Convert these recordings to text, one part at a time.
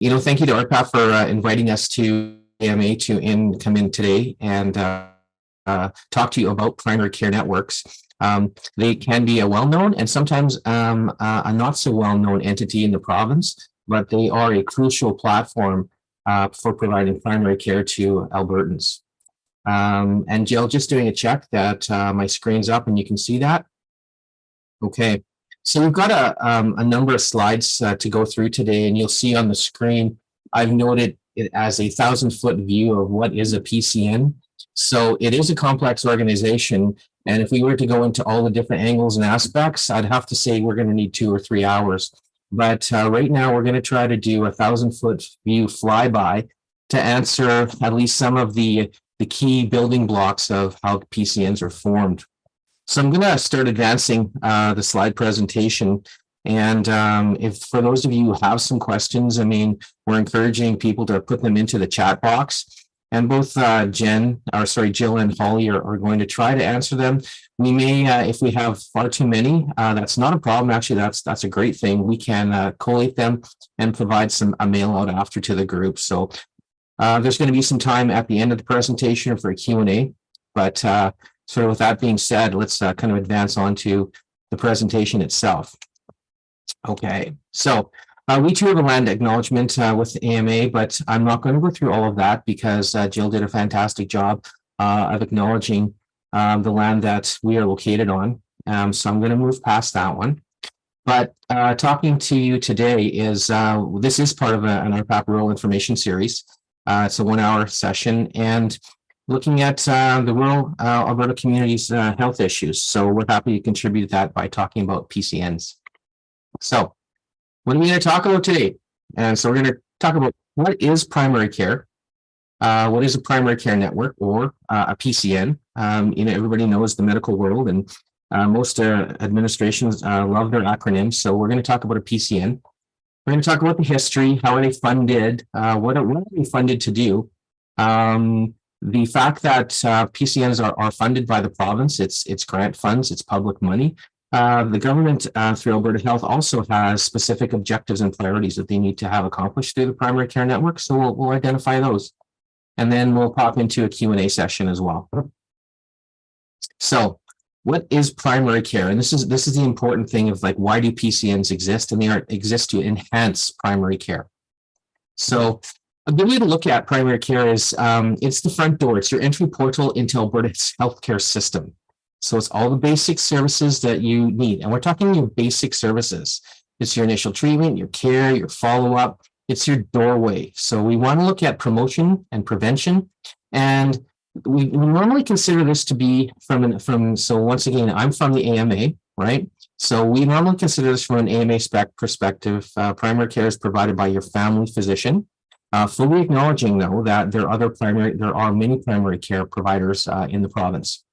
you know, thank you to ARPAP for uh, inviting us to AMA to in come in today and uh, uh, talk to you about primary care networks. Um, they can be a well-known and sometimes um, a not so well-known entity in the province, but they are a crucial platform uh, for providing primary care to Albertans. Um, and Jill, just doing a check that uh, my screen's up and you can see that. Okay, so we've got a, um, a number of slides uh, to go through today, and you'll see on the screen, I've noted it as a thousand foot view of what is a PCN. So it is a complex organization. And if we were to go into all the different angles and aspects, I'd have to say we're going to need two or three hours. But uh, right now, we're going to try to do a thousand foot view flyby to answer at least some of the, the key building blocks of how PCNs are formed. So I'm going to start advancing uh, the slide presentation. And um, if for those of you who have some questions, I mean, we're encouraging people to put them into the chat box. And both uh, Jen, or sorry, Jill and Holly are, are going to try to answer them. We may, uh, if we have far too many, uh, that's not a problem. Actually, that's that's a great thing. We can uh, collate them and provide some a mail out after to the group. So uh, there's going to be some time at the end of the presentation for a Q&A. But so with that being said, let's uh, kind of advance on to the presentation itself. Okay, so uh, we too have a land acknowledgement uh, with AMA, but I'm not going to go through all of that because uh, Jill did a fantastic job uh, of acknowledging um, the land that we are located on. Um, so I'm going to move past that one. But uh, talking to you today is, this is part of a, an ARPAP Rural Information Series. it's a one hour session and looking at the rural Alberta communities health issues. So we're happy to contribute that by talking about PCNs. So what are we going to talk about today? And so we're going to talk about what is primary care, uh, what is a primary care network or uh, a PCN. Um, you know, everybody knows the medical world and uh, most uh, administrations uh, love their acronyms. So we're going to talk about a PCN. We're going to talk about the history, how are they funded, uh, what, are, what are they funded to do? Um, the fact that PCNs are, are funded by the province, it's, it's grant funds, it's public money. Uh, the government uh, through Alberta Health also has specific objectives and priorities that they need to have accomplished through the primary care network. So we'll, we'll identify those. And then we'll pop into a Q&A session as well. So what is primary care? And this is this is the important thing of like, why do PCNs exist? And they are, exist to enhance primary care. So a good way to look at primary care is um, it's the front door. It's your entry portal into Alberta's healthcare system. So it's all the basic services that you need. And we're talking your basic services. It's your initial treatment, your care, your follow-up. It's your doorway. So we want to look at promotion and prevention. And we, we normally consider this to be from, an, from, so once again, I'm from the AMA, right? So we normally consider this from an AMA spec perspective. Uh, primary care is provided by your family physician. Uh, fully acknowledging though that there are other primary, there are many primary care providers uh, in the province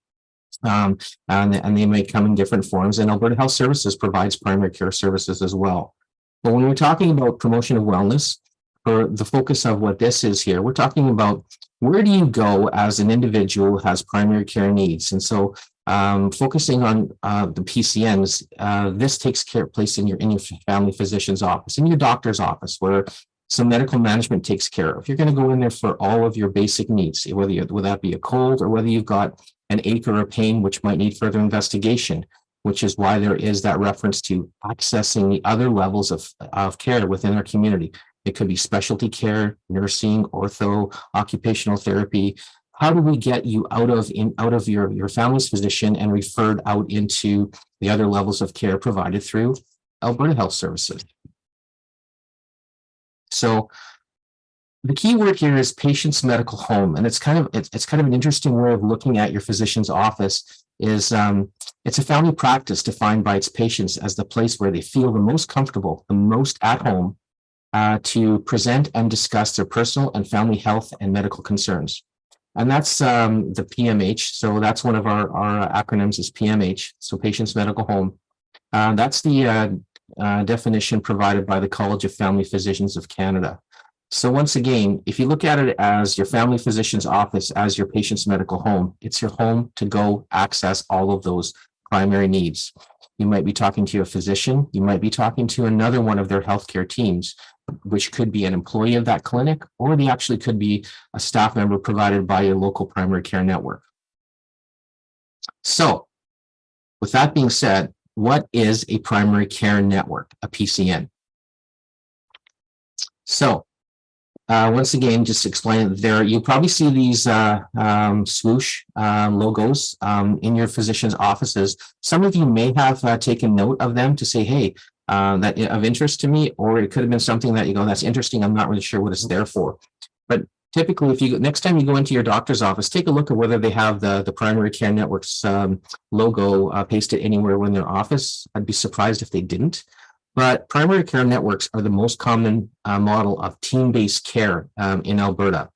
um, and, and they may come in different forms. And Alberta Health Services provides primary care services as well. But when we're talking about promotion of wellness, or the focus of what this is here, we're talking about where do you go as an individual who has primary care needs? And so um, focusing on uh, the PCNs, uh, this takes care place in your in your family physician's office, in your doctor's office, where some medical management takes care of. You're going to go in there for all of your basic needs, whether you, whether that be a cold or whether you've got an ache or a pain which might need further investigation, which is why there is that reference to accessing the other levels of, of care within our community. It could be specialty care, nursing, ortho, occupational therapy. How do we get you out of in out of your, your family's physician and referred out into the other levels of care provided through Alberta Health Services? So the key word here is patient's medical home, and it's kind of it's, it's kind of an interesting way of looking at your physician's office. Is um, it's a family practice defined by its patients as the place where they feel the most comfortable, the most at home, uh, to present and discuss their personal and family health and medical concerns. And that's um, the PMH. So that's one of our, our acronyms is PMH. So patient's medical home. Uh, that's the uh, uh, definition provided by the College of Family Physicians of Canada. So once again, if you look at it as your family physician's office, as your patient's medical home, it's your home to go access all of those primary needs. You might be talking to a physician. You might be talking to another one of their healthcare teams, which could be an employee of that clinic, or they actually could be a staff member provided by your local primary care network. So with that being said, what is a primary care network, a PCN? So uh, once again, just explain there, you'll probably see these uh, um, swoosh uh, logos um, in your physician's offices. Some of you may have uh, taken note of them to say, hey, uh, that of interest to me, or it could have been something that you go, that's interesting. I'm not really sure what it's there for. But typically, if you next time you go into your doctor's office, take a look at whether they have the, the primary care networks um, logo uh, pasted anywhere in their office. I'd be surprised if they didn't. But primary care networks are the most common uh, model of team-based care um, in Alberta.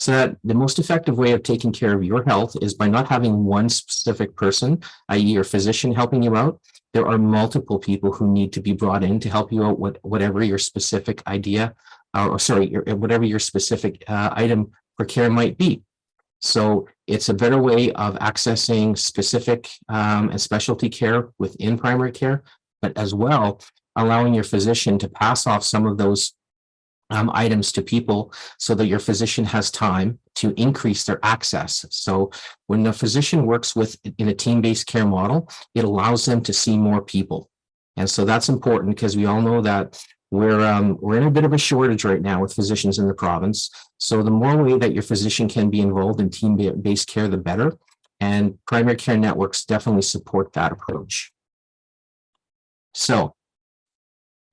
So that the most effective way of taking care of your health is by not having one specific person, i.e. your physician helping you out. There are multiple people who need to be brought in to help you out with whatever your specific idea, uh, or sorry, your, whatever your specific uh, item for care might be. So it's a better way of accessing specific um, and specialty care within primary care, but as well, allowing your physician to pass off some of those um, items to people so that your physician has time to increase their access. So when the physician works with in a team-based care model, it allows them to see more people. And so that's important because we all know that we're um, we're in a bit of a shortage right now with physicians in the province. So the more way that your physician can be involved in team-based care, the better. And primary care networks definitely support that approach. So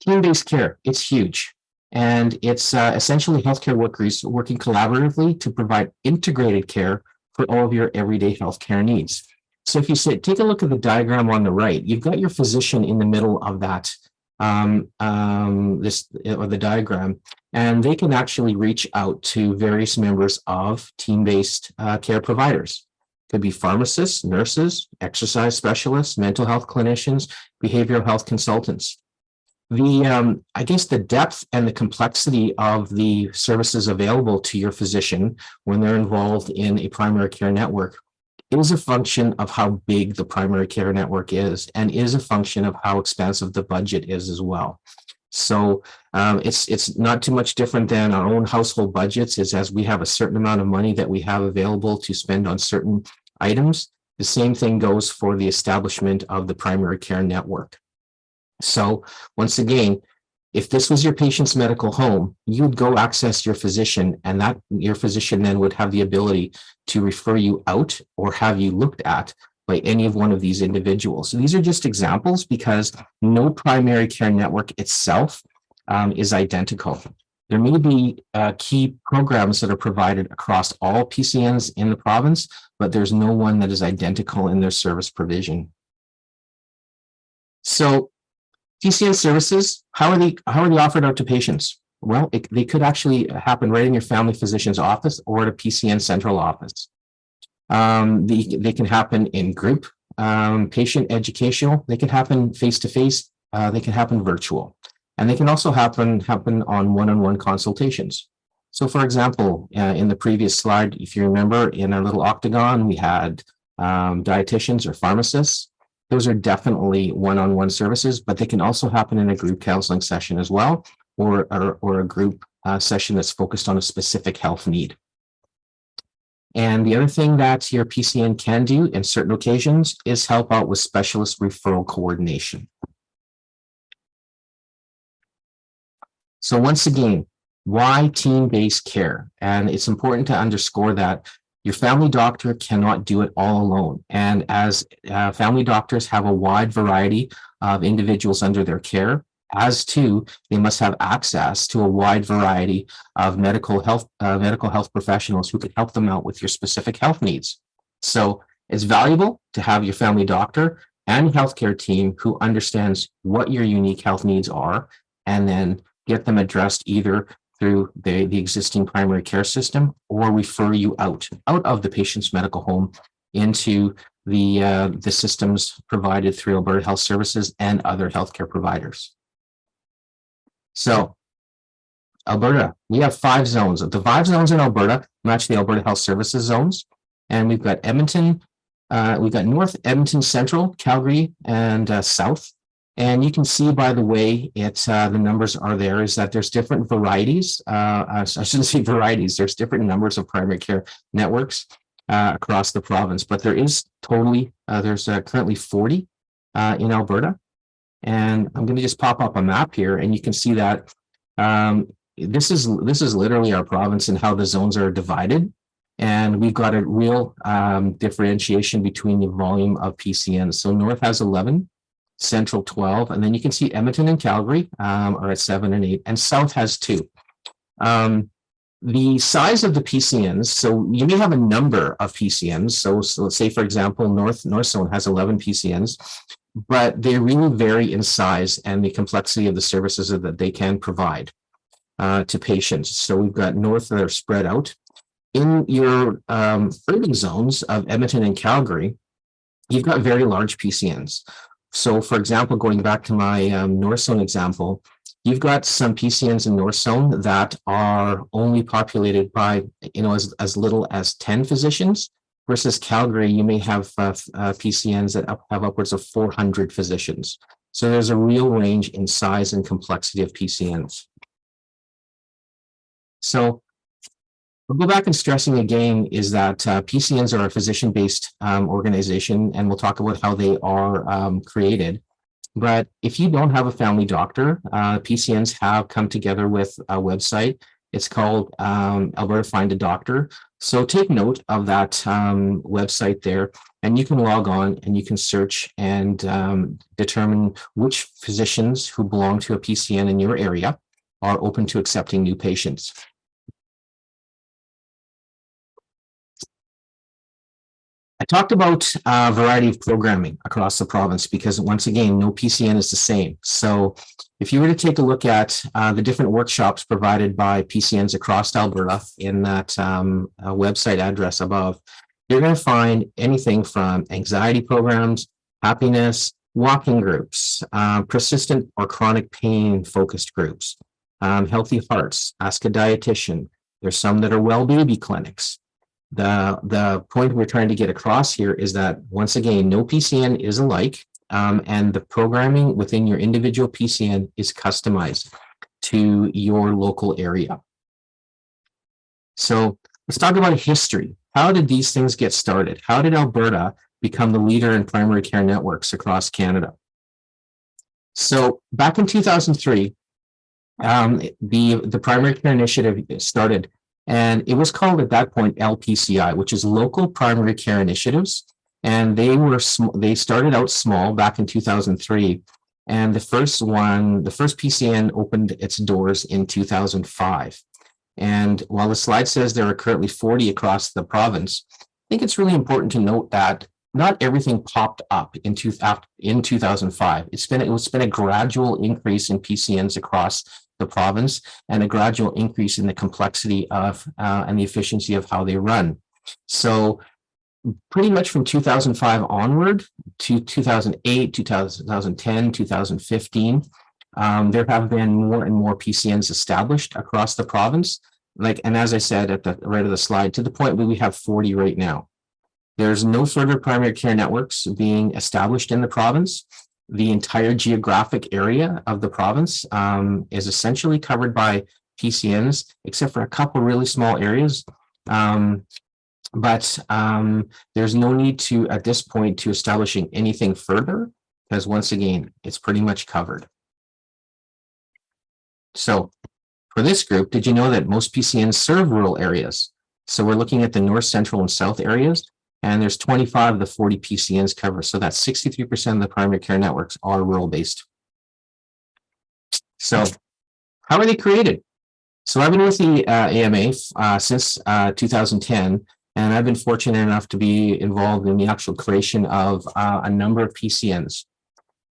Team-based care, it's huge. And it's uh, essentially healthcare workers working collaboratively to provide integrated care for all of your everyday healthcare needs. So if you take a look at the diagram on the right, you've got your physician in the middle of that, um, um, this or the diagram, and they can actually reach out to various members of team-based uh, care providers. Could be pharmacists, nurses, exercise specialists, mental health clinicians, behavioral health consultants the um, I guess the depth and the complexity of the services available to your physician when they're involved in a primary care network is a function of how big the primary care network is and is a function of how expansive the budget is as well. So um, it's it's not too much different than our own household budgets is as we have a certain amount of money that we have available to spend on certain items. The same thing goes for the establishment of the primary care network. So once again, if this was your patient's medical home, you'd go access your physician and that your physician then would have the ability to refer you out or have you looked at by any of one of these individuals. So these are just examples because no primary care network itself um, is identical. There may be uh, key programs that are provided across all PCNs in the province, but there's no one that is identical in their service provision. So PCN services, how are they how are they offered out to patients? Well, it, they could actually happen right in your family physician's office or at a PCN central office. Um, they, they can happen in group, um, patient educational, they can happen face-to-face, -face, uh, they can happen virtual, and they can also happen, happen on one-on-one -on -one consultations. So for example, uh, in the previous slide, if you remember, in our little octagon, we had um, dietitians or pharmacists those are definitely one-on-one -on -one services, but they can also happen in a group counseling session as well, or, or, or a group uh, session that's focused on a specific health need. And the other thing that your PCN can do in certain occasions is help out with specialist referral coordination. So once again, why team-based care? And it's important to underscore that your family doctor cannot do it all alone. And as uh, family doctors have a wide variety of individuals under their care, as too, they must have access to a wide variety of medical health uh, medical health professionals who can help them out with your specific health needs. So it's valuable to have your family doctor and healthcare team who understands what your unique health needs are and then get them addressed either through the, the existing primary care system or refer you out, out of the patient's medical home into the, uh, the systems provided through Alberta Health Services and other healthcare providers. So Alberta, we have five zones. The five zones in Alberta match the Alberta Health Services zones. And we've got Edmonton, uh, we got North, Edmonton Central, Calgary, and uh, South. And you can see by the way it's uh, the numbers are there is that there's different varieties. Uh, I shouldn't say varieties. There's different numbers of primary care networks uh, across the province, but there is totally uh, there's uh, currently 40 uh, in Alberta. And I'm going to just pop up a map here, and you can see that um, this is this is literally our province and how the zones are divided. And we've got a real um, differentiation between the volume of PCNs. So North has 11, Central 12, and then you can see Edmonton and Calgary um, are at seven and eight, and South has two. Um, the size of the PCNs, so you may have a number of PCNs. So, so let's say, for example, North North Zone has 11 PCNs, but they really vary in size and the complexity of the services that they can provide uh, to patients. So we've got North that are spread out. In your um, urban zones of Edmonton and Calgary, you've got very large PCNs. So for example, going back to my um, North Zone example, you've got some PCNs in North Zone that are only populated by, you know, as, as little as 10 physicians versus Calgary, you may have uh, uh, PCNs that have upwards of 400 physicians. So there's a real range in size and complexity of PCNs. So We'll go back and stressing again is that uh, PCNs are a physician-based um, organization, and we'll talk about how they are um, created. But if you don't have a family doctor, uh, PCNs have come together with a website. It's called um, Alberta Find a Doctor. So take note of that um, website there, and you can log on and you can search and um, determine which physicians who belong to a PCN in your area are open to accepting new patients. I talked about a variety of programming across the province because once again, no PCN is the same. So if you were to take a look at uh, the different workshops provided by PCNs across Alberta in that um, uh, website address above, you're going to find anything from anxiety programs, happiness, walking groups, uh, persistent or chronic pain focused groups, um, healthy hearts, ask a dietitian. There's some that are well baby clinics. The, the point we're trying to get across here is that, once again, no PCN is alike, um, and the programming within your individual PCN is customized to your local area. So let's talk about history. How did these things get started? How did Alberta become the leader in primary care networks across Canada? So back in 2003, um, the, the primary care initiative started and it was called at that point LPCI, which is Local Primary Care Initiatives. And they were they started out small back in 2003. And the first one, the first PCN opened its doors in 2005. And while the slide says there are currently 40 across the province, I think it's really important to note that not everything popped up in, two, in 2005. It's been, it's been a gradual increase in PCNs across the province and a gradual increase in the complexity of uh, and the efficiency of how they run. So pretty much from 2005 onward to 2008, 2010, 2015, um, there have been more and more PCNs established across the province. Like, and as I said at the right of the slide, to the point where we have 40 right now. There's no further primary care networks being established in the province the entire geographic area of the province um, is essentially covered by PCNs, except for a couple really small areas. Um, but um, there's no need to, at this point, to establishing anything further, because once again, it's pretty much covered. So for this group, did you know that most PCNs serve rural areas? So we're looking at the north, central, and south areas. And there's 25 of the 40 PCNs covered. So that's 63% of the primary care networks are rural based. So how are they created? So I've been with the uh, AMA uh, since uh, 2010, and I've been fortunate enough to be involved in the actual creation of uh, a number of PCNs.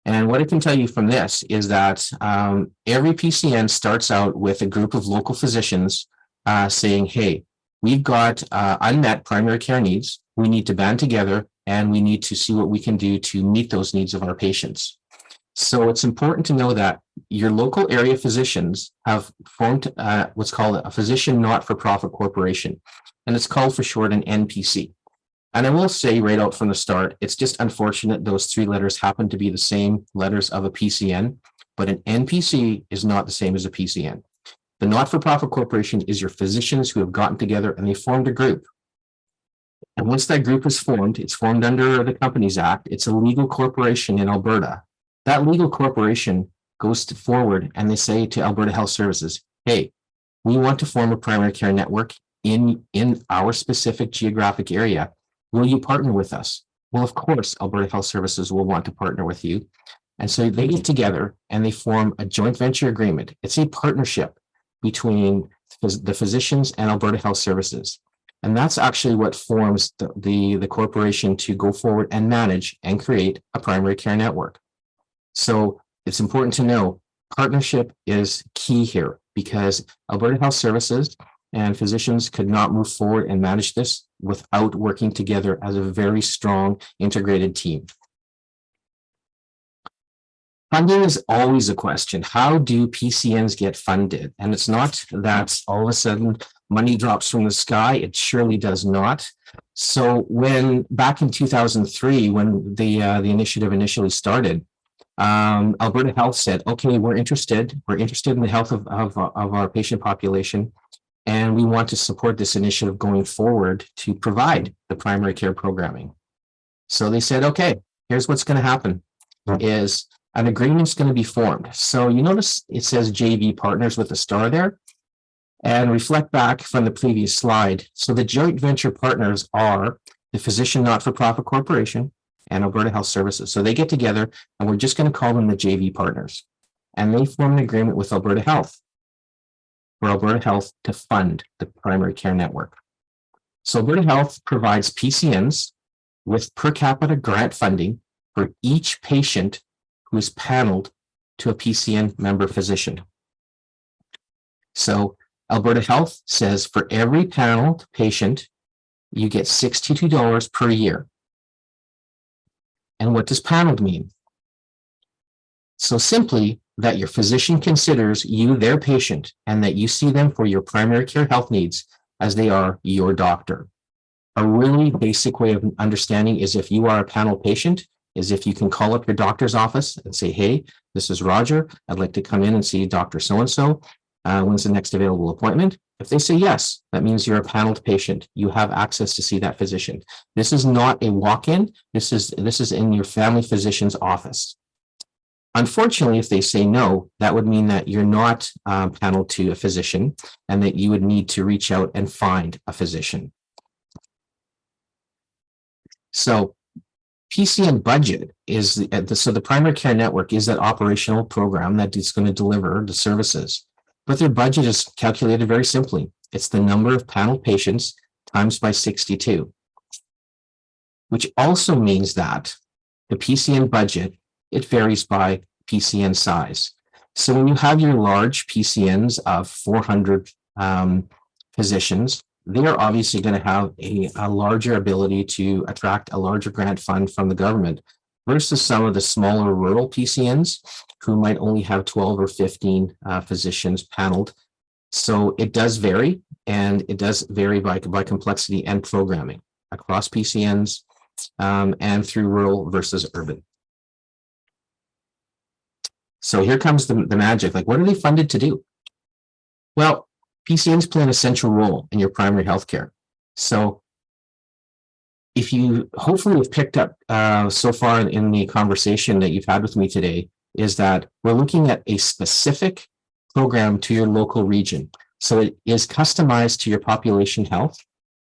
And what I can tell you from this is that um, every PCN starts out with a group of local physicians uh, saying, hey, we've got uh, unmet primary care needs we need to band together and we need to see what we can do to meet those needs of our patients. So it's important to know that your local area physicians have formed uh, what's called a physician not-for-profit corporation, and it's called for short an NPC. And I will say right out from the start, it's just unfortunate those three letters happen to be the same letters of a PCN, but an NPC is not the same as a PCN. The not-for-profit corporation is your physicians who have gotten together and they formed a group. And once that group is formed, it's formed under the Companies Act. It's a legal corporation in Alberta. That legal corporation goes to forward and they say to Alberta Health Services, hey, we want to form a primary care network in, in our specific geographic area. Will you partner with us? Well, of course, Alberta Health Services will want to partner with you. And so they get together and they form a joint venture agreement. It's a partnership between the physicians and Alberta Health Services. And that's actually what forms the, the, the corporation to go forward and manage and create a primary care network. So it's important to know partnership is key here because Alberta Health Services and physicians could not move forward and manage this without working together as a very strong integrated team. Funding is always a question. How do PCNs get funded? And it's not that all of a sudden money drops from the sky. It surely does not. So when back in 2003, when the uh, the initiative initially started, um, Alberta Health said, okay, we're interested. We're interested in the health of, of, of our patient population. And we want to support this initiative going forward to provide the primary care programming. So they said, okay, here's what's going to happen is an agreement's going to be formed. So you notice it says JV partners with a star there and reflect back from the previous slide. So the joint venture partners are the Physician Not-for-Profit Corporation and Alberta Health Services. So they get together and we're just going to call them the JV partners. And they form an agreement with Alberta Health for Alberta Health to fund the primary care network. So Alberta Health provides PCNs with per capita grant funding for each patient who is paneled to a PCN member physician. So Alberta Health says for every paneled patient, you get $62 per year. And what does paneled mean? So simply that your physician considers you their patient and that you see them for your primary care health needs as they are your doctor. A really basic way of understanding is if you are a panel patient, is if you can call up your doctor's office and say, hey, this is Roger. I'd like to come in and see Dr. So-and-so. Uh, when's the next available appointment? If they say yes, that means you're a paneled patient. You have access to see that physician. This is not a walk-in. This is, this is in your family physician's office. Unfortunately, if they say no, that would mean that you're not um, paneled to a physician and that you would need to reach out and find a physician. So PCN budget is the, so the primary care network is that operational program that is going to deliver the services. But their budget is calculated very simply. It's the number of panel patients times by 62, which also means that the PCN budget, it varies by PCN size. So when you have your large PCNs of 400 um, physicians, they're obviously going to have a, a larger ability to attract a larger grant fund from the government versus some of the smaller rural PCNs who might only have 12 or 15 uh, physicians paneled. So it does vary, and it does vary by, by complexity and programming across PCNs um, and through rural versus urban. So here comes the, the magic. Like, what are they funded to do? Well, PCNs play an essential role in your primary healthcare. So if you hopefully have picked up uh, so far in the conversation that you've had with me today, is that we're looking at a specific program to your local region. So it is customized to your population health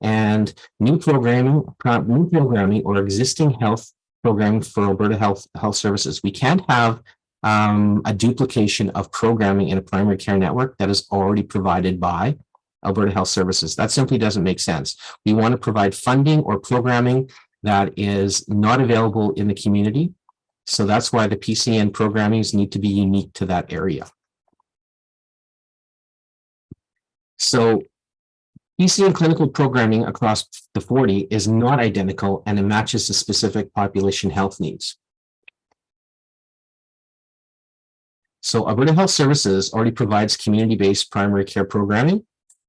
and new programming, new programming or existing health programming for Alberta Health Health Services. We can't have um, a duplication of programming in a primary care network that is already provided by Alberta Health Services. That simply doesn't make sense. We want to provide funding or programming that is not available in the community. So that's why the PCN programmings need to be unique to that area. So PCN clinical programming across the 40 is not identical and it matches the specific population health needs. So Alberta Health Services already provides community-based primary care programming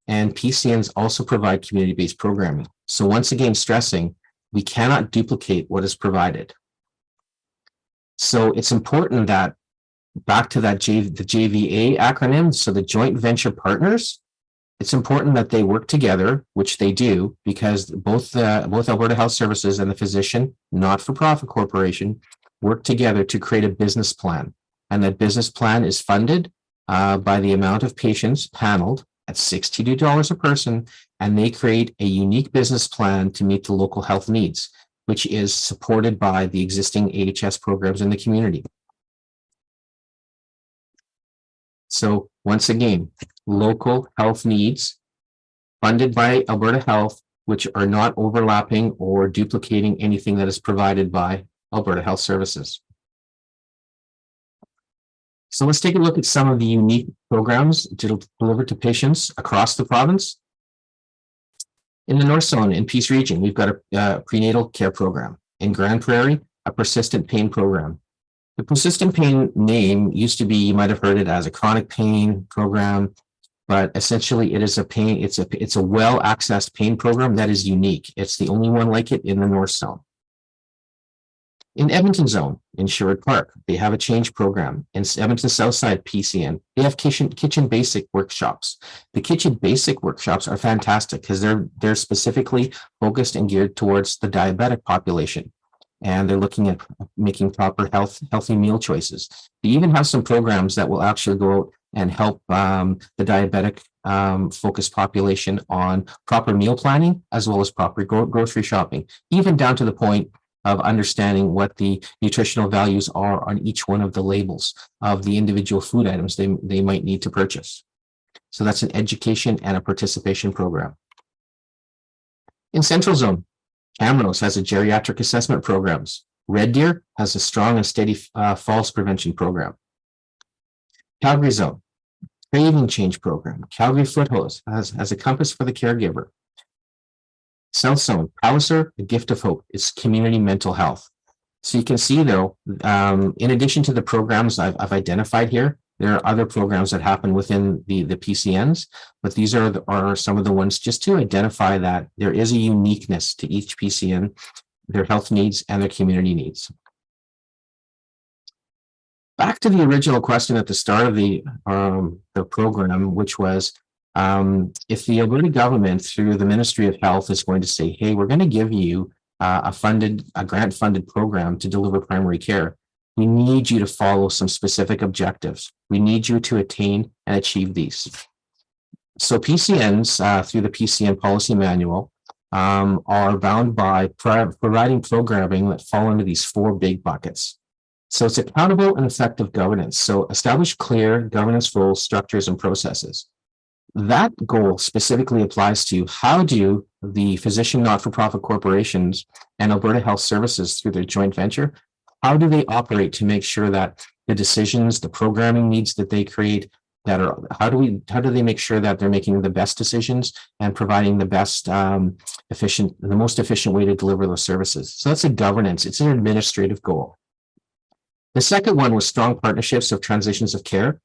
and PCNs also provide community-based programming. So once again, stressing We cannot duplicate what is provided. So it's important that back to that J, the JVA acronym, so the joint venture partners, it's important that they work together, which they do, because both the both Alberta Health Services and the physician not-for-profit corporation work together to create a business plan. And that business plan is funded uh, by the amount of patients paneled at $62 a person, and they create a unique business plan to meet the local health needs, which is supported by the existing AHS programs in the community. So once again, local health needs funded by Alberta Health, which are not overlapping or duplicating anything that is provided by Alberta Health Services. So let's take a look at some of the unique programs delivered to patients across the province. In the North Zone in Peace Region, we've got a, a prenatal care program. In Grande Prairie, a persistent pain program. The persistent pain name used to be, you might have heard it as a chronic pain program, but essentially it is a pain, it's a, it's a well-accessed pain program that is unique. It's the only one like it in the North Zone. In Edmonton Zone, in Sherwood Park, they have a change program. In Edmonton Southside PCN, they have kitchen, kitchen basic workshops. The kitchen basic workshops are fantastic because they're, they're specifically focused and geared towards the diabetic population. And they're looking at making proper health, healthy meal choices. They even have some programs that will actually go out and help um, the diabetic um, focused population on proper meal planning as well as proper gro grocery shopping, even down to the point of understanding what the nutritional values are on each one of the labels of the individual food items they, they might need to purchase. So that's an education and a participation program. In Central Zone, Camrose has a geriatric assessment programs. Red Deer has a strong and steady uh, falls prevention program. Calgary Zone, craving change program. Calgary Foothills has, has a compass for the caregiver. South Zone, Palliser, the gift of hope is community mental health. So you can see though, um, in addition to the programs I've, I've, identified here, there are other programs that happen within the, the PCNs, but these are, the, are some of the ones just to identify that there is a uniqueness to each PCN, their health needs and their community needs. Back to the original question at the start of the, um, the program, which was, um, if the Alberta government through the Ministry of Health is going to say, hey, we're going to give you uh, a funded, a grant funded program to deliver primary care, we need you to follow some specific objectives. We need you to attain and achieve these. So PCNs uh, through the PCN policy manual um, are bound by providing programming that fall into these four big buckets. So it's accountable and effective governance. So establish clear governance rules, structures, and processes that goal specifically applies to how do the physician not-for-profit corporations and Alberta Health Services through their joint venture, how do they operate to make sure that the decisions, the programming needs that they create that are, how do we, how do they make sure that they're making the best decisions and providing the best um, efficient, the most efficient way to deliver those services. So that's a governance, it's an administrative goal. The second one was strong partnerships of transitions of care.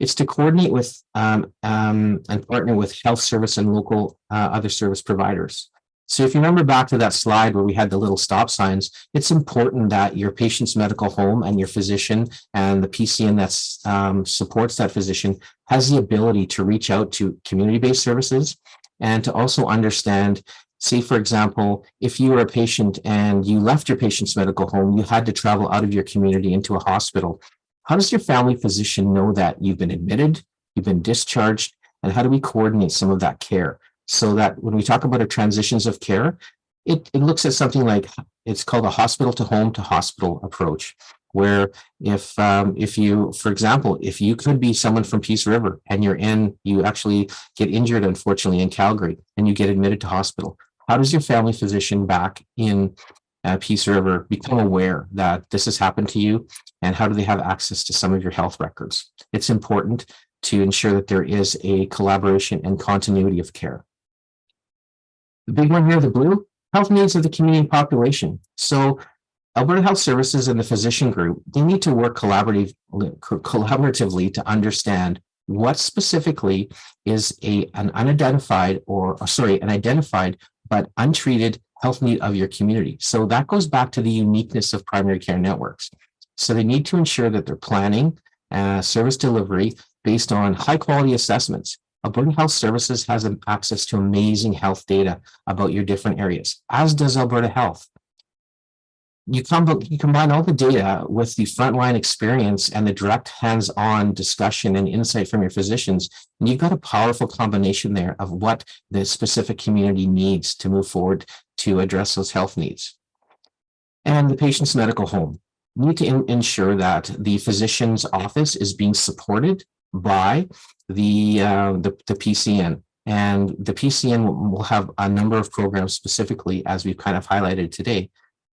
It's to coordinate with um, um, and partner with health service and local uh, other service providers. So if you remember back to that slide where we had the little stop signs, it's important that your patient's medical home and your physician and the PCN that um, supports that physician has the ability to reach out to community-based services and to also understand say, for example, if you were a patient and you left your patient's medical home, you had to travel out of your community into a hospital. How does your family physician know that you've been admitted, you've been discharged, and how do we coordinate some of that care? So that when we talk about transitions of care, it, it looks at something like, it's called a hospital to home to hospital approach, where if um, if you, for example, if you could be someone from Peace River and you're in, you actually get injured, unfortunately, in Calgary, and you get admitted to hospital, how does your family physician back in uh, Peace become aware that this has happened to you and how do they have access to some of your health records? It's important to ensure that there is a collaboration and continuity of care. The big one here, the blue, health needs of the community population. So Alberta Health Services and the physician group, they need to work collaborative, collaboratively to understand what specifically is a an unidentified or sorry, an identified but untreated health need of your community. So that goes back to the uniqueness of primary care networks. So they need to ensure that they're planning uh, service delivery based on high quality assessments. Alberta Health Services has access to amazing health data about your different areas, as does Alberta Health. You, you combine all the data with the frontline experience and the direct hands-on discussion and insight from your physicians, and you've got a powerful combination there of what the specific community needs to move forward to address those health needs. And the patient's medical home. Need to ensure that the physician's office is being supported by the, uh, the, the PCN. And the PCN will have a number of programs specifically, as we've kind of highlighted today,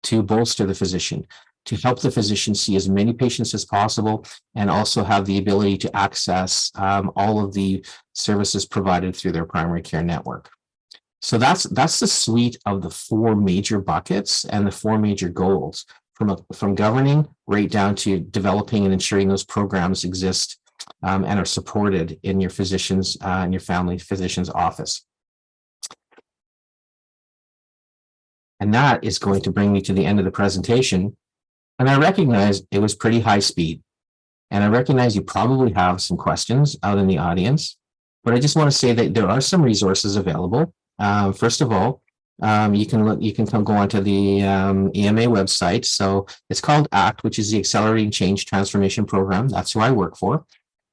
to bolster the physician, to help the physician see as many patients as possible, and also have the ability to access um, all of the services provided through their primary care network. So that's that's the suite of the four major buckets and the four major goals from a, from governing right down to developing and ensuring those programs exist um, and are supported in your physician's uh, in your family physician's office. And that is going to bring me to the end of the presentation. And I recognize it was pretty high speed. And I recognize you probably have some questions out in the audience, but I just want to say that there are some resources available. Um, first of all, um, you can look, you can come go onto the um, AMA website. So it's called ACT, which is the Accelerating Change Transformation Program. That's who I work for.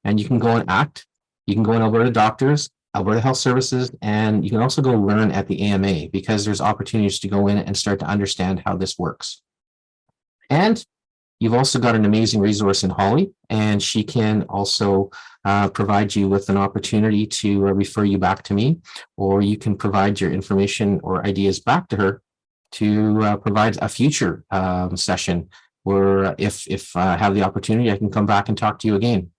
And you can go and ACT. You can go in Alberta Doctors, Alberta Health Services, and you can also go learn at the AMA because there's opportunities to go in and start to understand how this works. And you've also got an amazing resource in Holly, and she can also uh, provide you with an opportunity to uh, refer you back to me, or you can provide your information or ideas back to her to uh, provide a future um, session where if, if I have the opportunity, I can come back and talk to you again.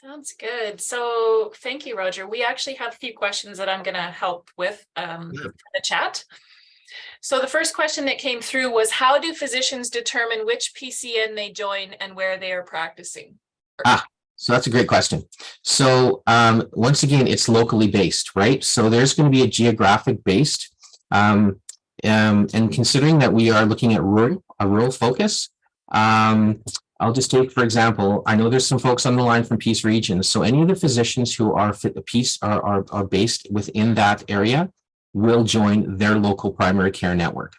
Sounds good. So thank you, Roger. We actually have a few questions that I'm going to help with um, Yeah. the chat. So the first question that came through was how do physicians determine which PCN they join and where they are practicing? Ah, so that's a great question. So um, once again, it's locally based, right? So there's going to be a geographic based. Um, um, and considering that we are looking at rural, a rural focus, um, I'll just take, for example, I know there's some folks on the line from Peace Region. So any of the physicians who are fit, Peace are, are, are based within that area will join their local primary care network.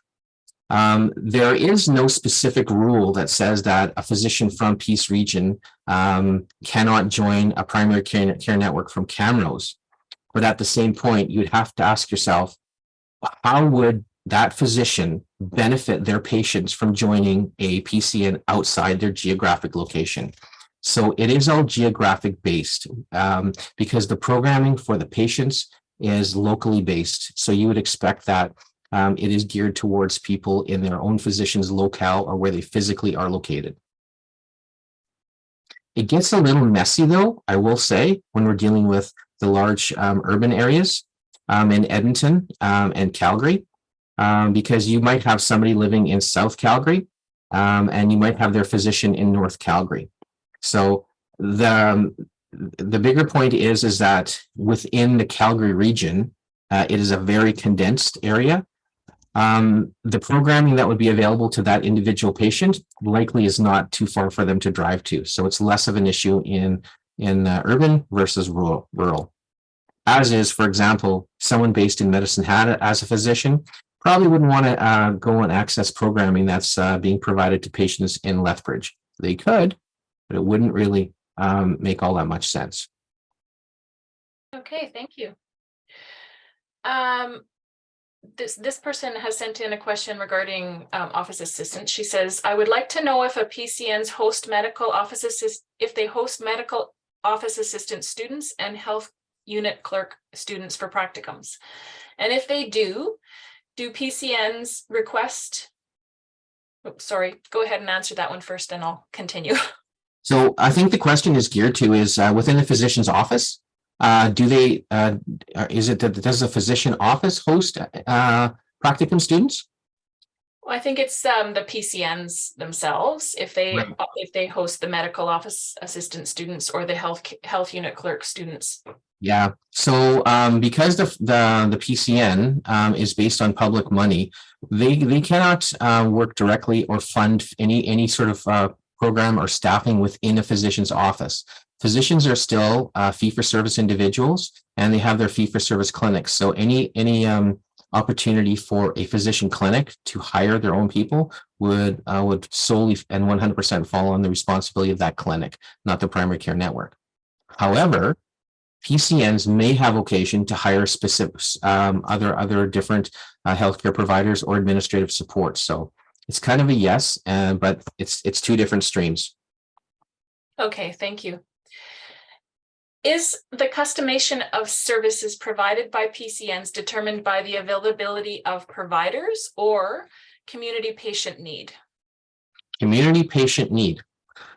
Um, there is no specific rule that says that a physician from Peace Region um, cannot join a primary care, care network from Camrose. But at the same point, you'd have to ask yourself, how would that physician benefit their patients from joining a PCN outside their geographic location. So it is all geographic based um, because the programming for the patients is locally based. So you would expect that um, it is geared towards people in their own physician's locale or where they physically are located. It gets a little messy though, I will say, when we're dealing with the large um, urban areas um, in Edmonton um, and Calgary um, because you might have somebody living in South Calgary um, and you might have their physician in North Calgary. So the, um, the bigger point is, is that within the Calgary region, uh, it is a very condensed area. Um, the programming that would be available to that individual patient likely is not too far for them to drive to. So it's less of an issue in, in uh, urban versus rural. rural. As is, for example, someone based in Medicine Hat as a physician probably wouldn't want to uh, go and access programming that's uh, being provided to patients in Lethbridge. They could, but it wouldn't really um, make all that much sense. Okay, thank you. Um, this this person has sent in a question regarding um, office assistants. She says, I would like to know if a PCN's host medical office assist if they host medical office assistant students and health unit clerk students for practicums. And if they do, do PCNs request? Oops, sorry, go ahead and answer that one first and I'll continue. So I think the question is geared to is uh, within the physician's office. Uh, do they, uh, is it that does the physician office host uh, practicum students? Well, I think it's um the PCNs themselves, if they, Right. if they host the medical office assistant students or the health, health unit clerk students. Yeah, so um because the the the PCN um is based on public money, they they cannot uh work directly or fund any any sort of uh program or staffing within a physician's office. Physicians are still uh fee for service individuals and they have their fee for service clinics. So any any um opportunity for a physician clinic to hire their own people would uh would solely and one hundred percent fall on the responsibility of that clinic, not the primary care network. However, PCNs may have occasion to hire specific, um, other, other different, uh, healthcare providers or administrative support. So it's kind of a yes, and, but it's, it's two different streams. Okay, thank you. Is the customization of services provided by PCNs determined by the availability of providers or community patient need? Community patient need.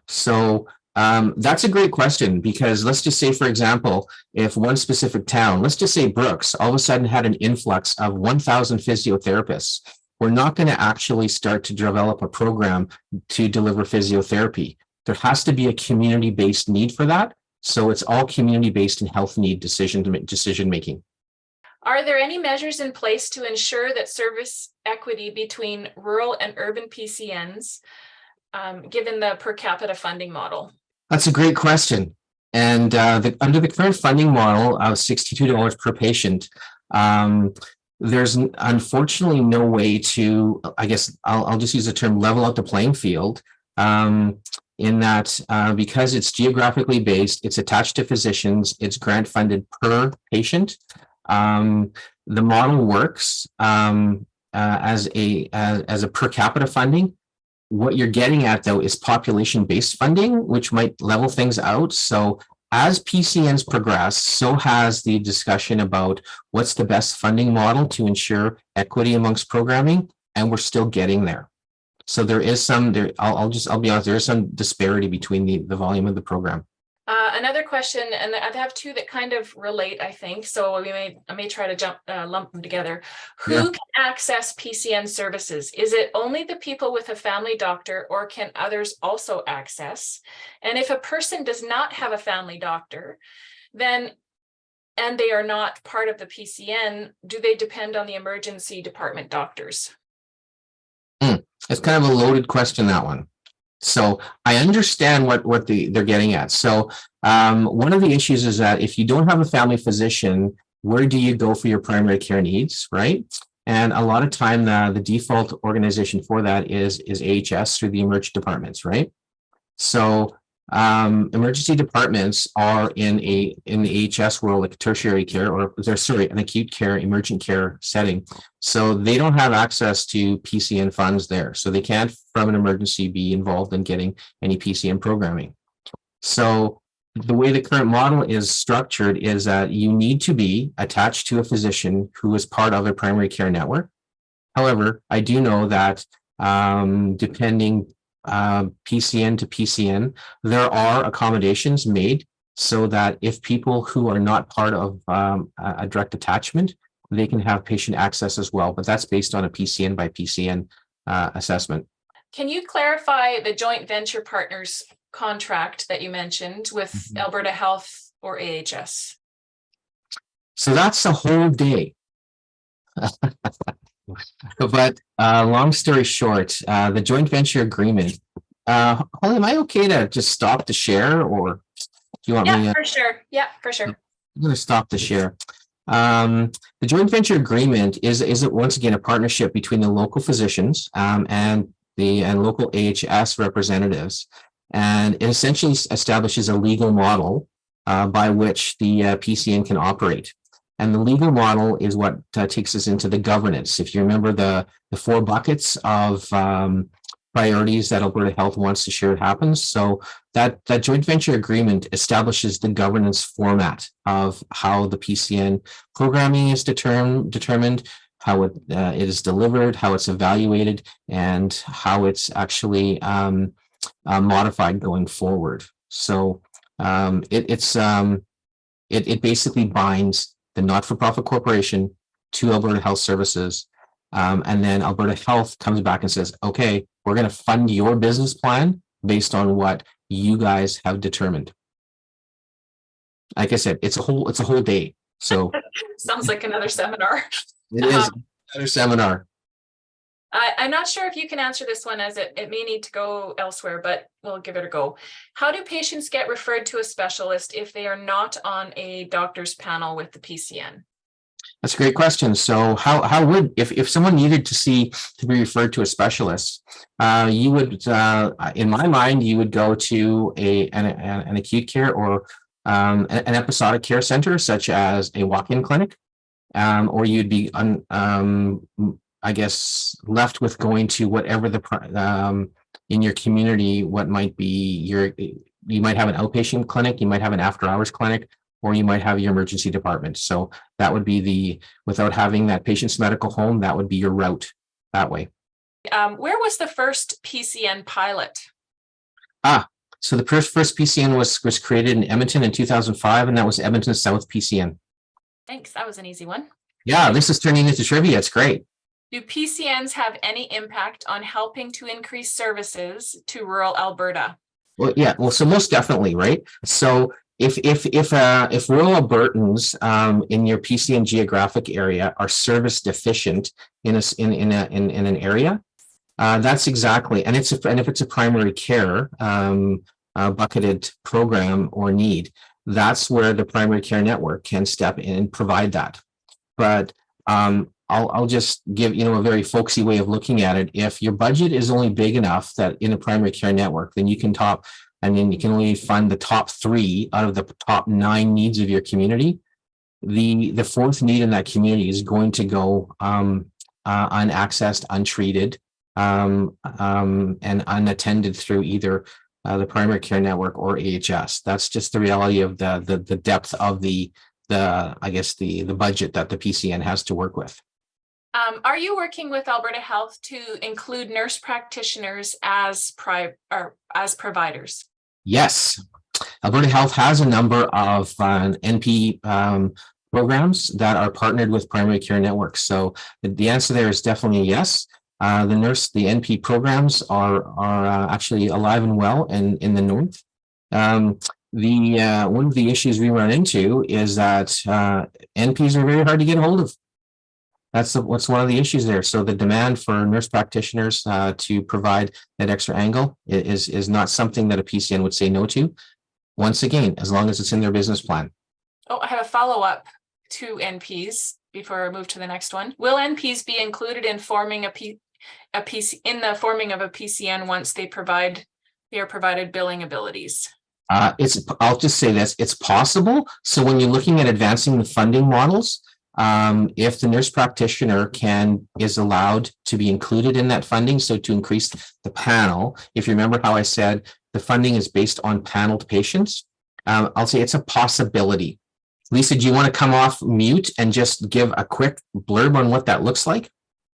So, um, that's a great question because let's just say, for example, if one specific town, let's just say Brooks, all of a sudden had an influx of one thousand physiotherapists. We're not going to actually start to develop a program to deliver physiotherapy. There has to be a community-based need for that. So it's all community-based and health need decision, decision making. Are there any measures in place to ensure that service equity between rural and urban PCNs? um, given the per capita funding model? That's a great question. And uh, the, under the current funding model of sixty-two dollars per patient, um, there's unfortunately no way to, I guess, I'll, I'll just use the term level out the playing field. Um, in that, uh, because it's geographically based, it's attached to physicians, it's grant funded per patient. Um, the model works um, uh, as a as, as a per capita funding. What you're getting at though is population-based funding, which might level things out. So as PCNs progress, so has the discussion about what's the best funding model to ensure equity amongst programming, and we're still getting there. So there is some there, I'll, I'll just, I'll be honest, there is some disparity between the, the volume of the program. Uh, another question, and I have two that kind of relate, I think, so we may, I may try to jump, uh, lump them together. Yeah. Who can access PCN services? Is it only the people with a family doctor or can others also access? And if a person does not have a family doctor, then and they are not part of the PCN, do they depend on the emergency department doctors? It's kind of a loaded question, that one. So I understand what, what the, they're getting at. So um, one of the issues is that if you don't have a family physician, where do you go for your primary care needs, right? And a lot of time, the, the default organization for that is, is AHS through the emergency departments, right? So um, emergency departments are in a, in the AHS world, like tertiary care, or they're, sorry, an acute care, emergent care setting. So they don't have access to PCN funds there. So they can't, from an emergency, be involved in getting any PCN programming. So the way the current model is structured is that you need to be attached to a physician who is part of a primary care network. However, I do know that um, depending uh, PCN to PCN, there are accommodations made so that if people who are not part of um, a direct attachment, they can have patient access as well, but that's based on a PCN by PCN uh, assessment. Can you clarify the joint venture partners contract that you mentioned with Mhm. Alberta Health or AHS? So that's a whole day. But uh, long story short, uh, the joint venture agreement, uh, Holly, am I okay to just stop the share or do you want me? Yeah, for sure. Yeah, for sure. I'm gonna stop the share. Um, the joint venture agreement is, is it once again a partnership between the local physicians, um, and the, and local AHS representatives. And it essentially establishes a legal model, uh, by which the uh, PCN can operate. And the legal model is what uh, takes us into the governance. If you remember the, the four buckets of, um, priorities that Alberta Health wants to share it happens. So that, that joint venture agreement establishes the governance format of how the PCN programming is determined, determined, how it, uh, it is delivered, how it's evaluated, and how it's actually um, uh, modified going forward. So um, it, it's um, it, it basically binds the not-for-profit corporation to Alberta Health Services Um, and then Alberta Health comes back and says, okay, we're going to fund your business plan based on what you guys have determined. Like I said, it's a whole, it's a whole day. So Sounds like another seminar. it is another seminar. I, I'm not sure if you can answer this one as it, it may need to go elsewhere, but we'll give it a go. How do patients get referred to a specialist if they are not on a doctor's panel with the PCN? That's a great question. So how, how would, if, if someone needed to see, to be referred to a specialist, uh, you would, uh, in my mind, you would go to a, an, an acute care or um, an an episodic care center such as a walk-in clinic. Um, or you'd be, un, um, I guess, left with going to whatever the, um, in your community, what might be your, you might have an outpatient clinic, you might have an after-hours clinic, or you might have your emergency department. So that would be the, without having that patient's medical home, that would be your route that way. Um, where was the first PCN pilot? Ah, so the first, first PCN was, was created in Edmonton in two thousand five, and that was Edmonton South PCN. Thanks, that was an easy one. Yeah, this is turning into trivia. It's great. Do PCNs have any impact on helping to increase services to rural Alberta? Well, yeah, well, so most definitely, right? So if, if, if, uh, if rural Albertans, um, in your PCN geographic area are service deficient in a, in, in a, in, in an area, uh, that's exactly, and it's, a- and if it's a primary care, um, uh, bucketed program or need, that's where the primary care network can step in and provide that. But, um, I'll, I'll just give, you know, a very folksy way of looking at it. If your budget is only big enough that in a primary care network, then you can top, I mean, you can only fund the top three out of the top nine needs of your community. The, the fourth need in that community is going to go, um, uh, unaccessed, untreated, um, um, and unattended through either uh, the primary care network or AHS. That's just the reality of the, the, the depth of the, the, I guess, the, the budget that the PCN has to work with. Um, are you working with Alberta Health to include nurse practitioners as pri- or as providers? Yes. Alberta Health has a number of uh, NP um, programs that are partnered with primary care networks. So the- answer there is definitely yes. Uh, the nurse, the NP programs are are uh, actually alive and well in in the north. Um, the uh, one of the issues we run into is that uh, NPs are very hard to get hold of. That's the- what's one of the issues there. So the demand for nurse practitioners uh, to provide that extra angle is is not something that a PCN would say no to. Once again, as long as it's in their business plan. Oh, I have a follow-up to NPs before I move to the next one. Will NPs be included in forming a P, a PC, in the forming of a PCN once they provide, they are provided billing abilities? Uh, it's, I'll just say this, it's possible. So when you're looking at advancing the funding models, um, if the nurse practitioner can, is allowed to be included in that funding, so to increase the panel, if you remember how I said the funding is based on paneled patients, um, I'll say it's a possibility. Lisa, do you want to come off mute and just give a quick blurb on what that looks like?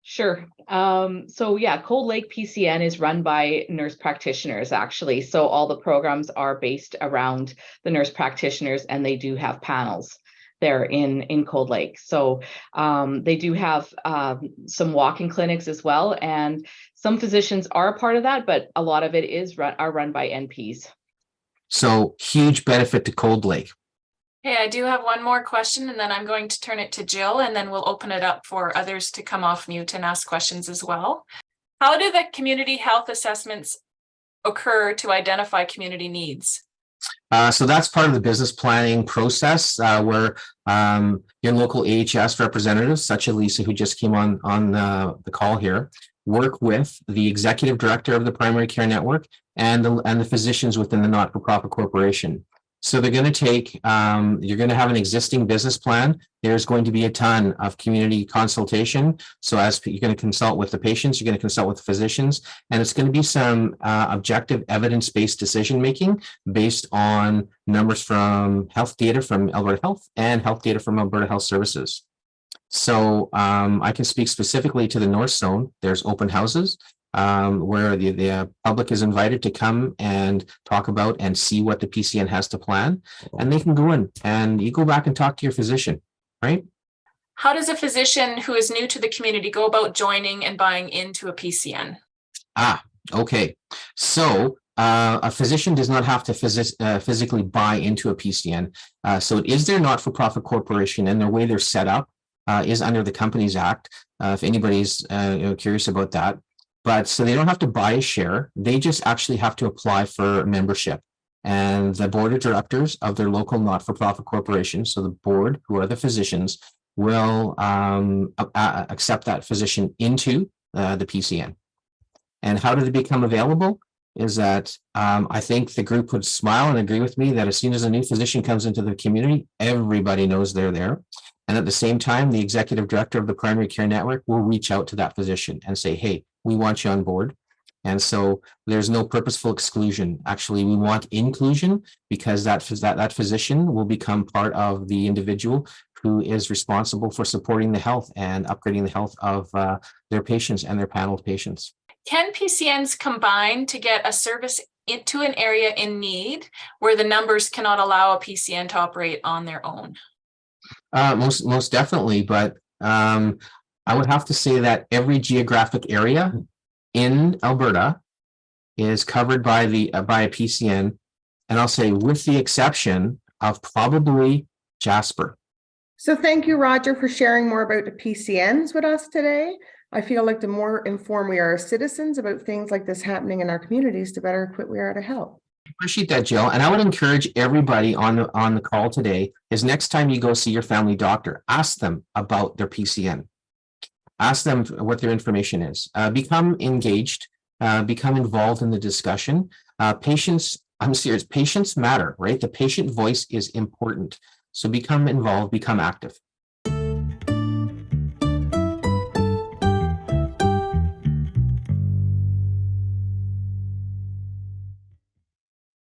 Sure. Um, so yeah, Cold Lake PCN is run by nurse practitioners actually. So all the programs are based around the nurse practitioners and they do have panels there in in Cold Lake. So um, they do have um, some walk-in clinics as well, and some physicians are a part of that, but a lot of it is run are run by NPs. So huge benefit to Cold Lake. Hey, I do have one more question and then I'm going to turn it to Jill and then we'll open it up for others to come off mute and ask questions as well. How do the community health assessments occur to identify community needs? Uh, so that's part of the business planning process, uh, where, um, your local AHS representatives, such as Lisa, who just came on, on the, the call here, work with the executive director of the primary care network and the, and the physicians within the not-for-profit corporation. So they're going to take, um, you're going to have an existing business plan. There's going to be a ton of community consultation. So as you're going to consult with the patients, you're going to consult with the physicians, and it's going to be some, uh, objective evidence-based decision-making based on numbers from health data from Alberta Health and health data from Alberta Health Services. So um, I can speak specifically to the North Zone. There's open houses um, where the, the public is invited to come and talk about and see what the PCN has to plan. And they can go in and you go back and talk to your physician, right? How does a physician who is new to the community go about joining and buying into a PCN? Ah, okay. So uh, a physician does not have to physi- uh, physically buy into a PCN. Uh, so it is their not-for-profit corporation and the way they're set up uh, is under the Companies Act. Uh, if anybody's uh, curious about that. But so they don't have to buy a share. They just actually have to apply for membership. And the board of directors of their local not-for-profit corporation, so the board, who are the physicians, will um, accept that physician into uh, the PCN. And how did it become available? Is that um, I think the group would smile and agree with me that as soon as a new physician comes into the community, everybody knows they're there. And at the same time, the executive director of the primary care network will reach out to that physician and say, hey, we want you on board. And so there's no purposeful exclusion. Actually, we want inclusion because that, that, that physician will become part of the individual who is responsible for supporting the health and upgrading the health of uh, their patients and their panel of patients. Can PCNs combine to get a service into an area in need where the numbers cannot allow a PCN to operate on their own? Uh, most, most definitely, but um, I would have to say that every geographic area in Alberta is covered by the, uh, by a PCN. And I'll say with the exception of probably Jasper. So thank you, Roger, for sharing more about the PCNs with us today. I feel like the more informed we are as citizens about things like this happening in our communities, the better equipped we are to help. Appreciate that, Jill. And I would encourage everybody on the, on the call today is next time you go see your family doctor, ask them about their PCN. Ask them what their information is. Uh, become engaged, uh, become involved in the discussion. Uh, patients, I'm serious, patients matter, right? The patient voice is important. So become involved, become active.